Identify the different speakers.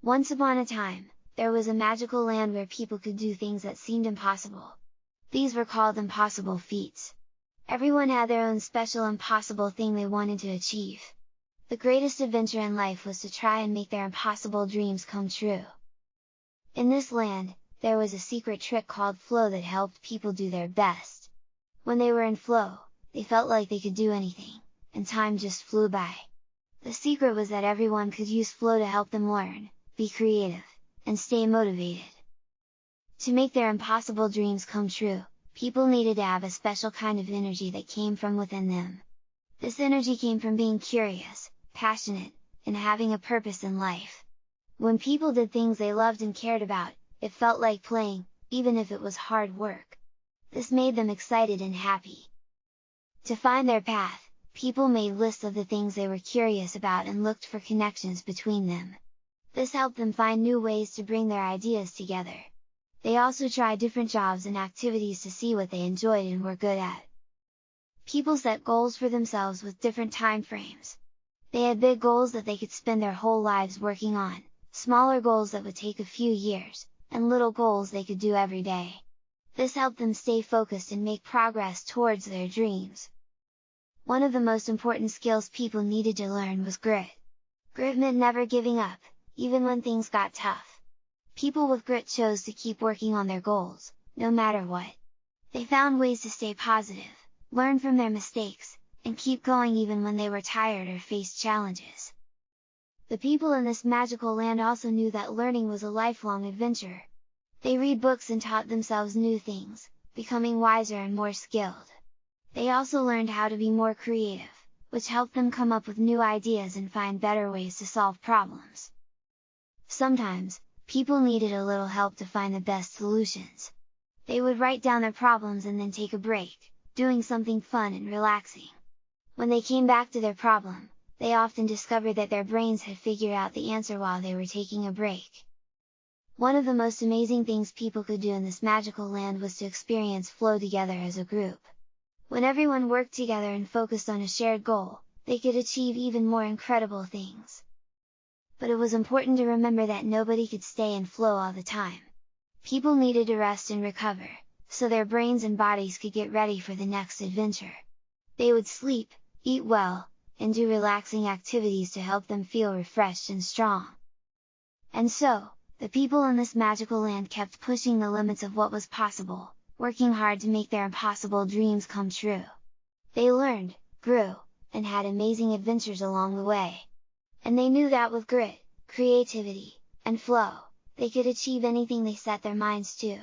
Speaker 1: Once upon a time, there was a magical land where people could do things that seemed impossible. These were called impossible feats. Everyone had their own special impossible thing they wanted to achieve. The greatest adventure in life was to try and make their impossible dreams come true. In this land, there was a secret trick called flow that helped people do their best. When they were in flow, they felt like they could do anything, and time just flew by. The secret was that everyone could use flow to help them learn, be creative, and stay motivated. To make their impossible dreams come true, people needed to have a special kind of energy that came from within them. This energy came from being curious, passionate, and having a purpose in life. When people did things they loved and cared about, it felt like playing, even if it was hard work. This made them excited and happy. To find their path, people made lists of the things they were curious about and looked for connections between them. This helped them find new ways to bring their ideas together. They also tried different jobs and activities to see what they enjoyed and were good at. People set goals for themselves with different time frames, they had big goals that they could spend their whole lives working on, smaller goals that would take a few years, and little goals they could do every day. This helped them stay focused and make progress towards their dreams. One of the most important skills people needed to learn was grit. Grit meant never giving up, even when things got tough. People with grit chose to keep working on their goals, no matter what. They found ways to stay positive, learn from their mistakes, and keep going even when they were tired or faced challenges. The people in this magical land also knew that learning was a lifelong adventure. They read books and taught themselves new things, becoming wiser and more skilled. They also learned how to be more creative, which helped them come up with new ideas and find better ways to solve problems. Sometimes, people needed a little help to find the best solutions. They would write down their problems and then take a break, doing something fun and relaxing. When they came back to their problem, they often discovered that their brains had figured out the answer while they were taking a break. One of the most amazing things people could do in this magical land was to experience flow together as a group. When everyone worked together and focused on a shared goal, they could achieve even more incredible things. But it was important to remember that nobody could stay in flow all the time. People needed to rest and recover, so their brains and bodies could get ready for the next adventure. They would sleep, eat well, and do relaxing activities to help them feel refreshed and strong. And so, the people in this magical land kept pushing the limits of what was possible, working hard to make their impossible dreams come true. They learned, grew, and had amazing adventures along the way. And they knew that with grit, creativity, and flow, they could achieve anything they set their minds to.